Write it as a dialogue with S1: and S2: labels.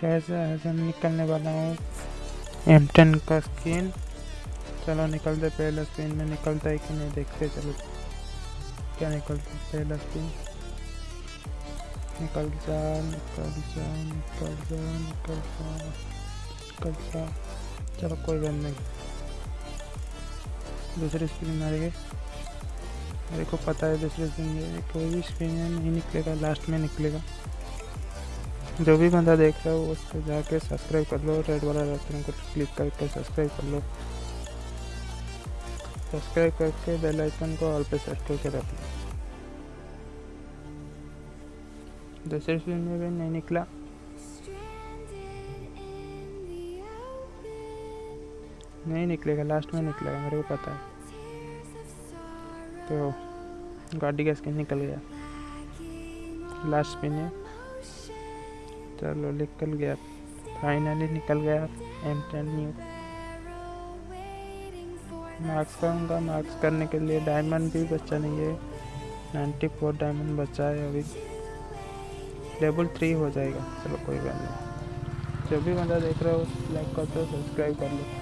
S1: कैसे ऐसे निकलने वाला हूँ एम टेन का स्क्रीन चलो निकलते पहले स्क्रीन में निकलता है कि नहीं देखते, चलो। क्या निकलता पहला स्क्रीन निकल जा निकल जा निकल जा निकल जा निकल जा। चलो कोई बात नहीं। दूसरी स्क्रीन आ रही है। मेरे को पता है दूसरे स्क्रीन ये कोई भी में नहीं निकलेगा लास्ट में निकलेगा। जो भी बंदा देख रहा हो उस पर जाके सब्सक्राइब कर लो रेड वाला बटन को क्लिक करके सब्सक्राइब कर लो। सब्सक्राइब करके बेल आइकन को ऑल पे सेट करके रख लो। दूसरे फ़िल्म में भी नहीं निकला। नहीं निकलेगा लास्ट में निकलेगा, मेरे को पता है। तो गाड़ी का स्किन निकल गया। लास्ट में है। चलो, निकल गया। फाइनली निकल गया। एम टेन न्यू मार्क्स करूँगा। मार्क्स करने के लिए डायमंड भी बचा नहीं है। नाइन्टी फोर डायमंड बचा है अभी। लेवल थ्री हो जाएगा। चलो, कोई बात नहीं। जो भी बंदा देख रहे हो लाइक कर दो सब्सक्राइब कर लो।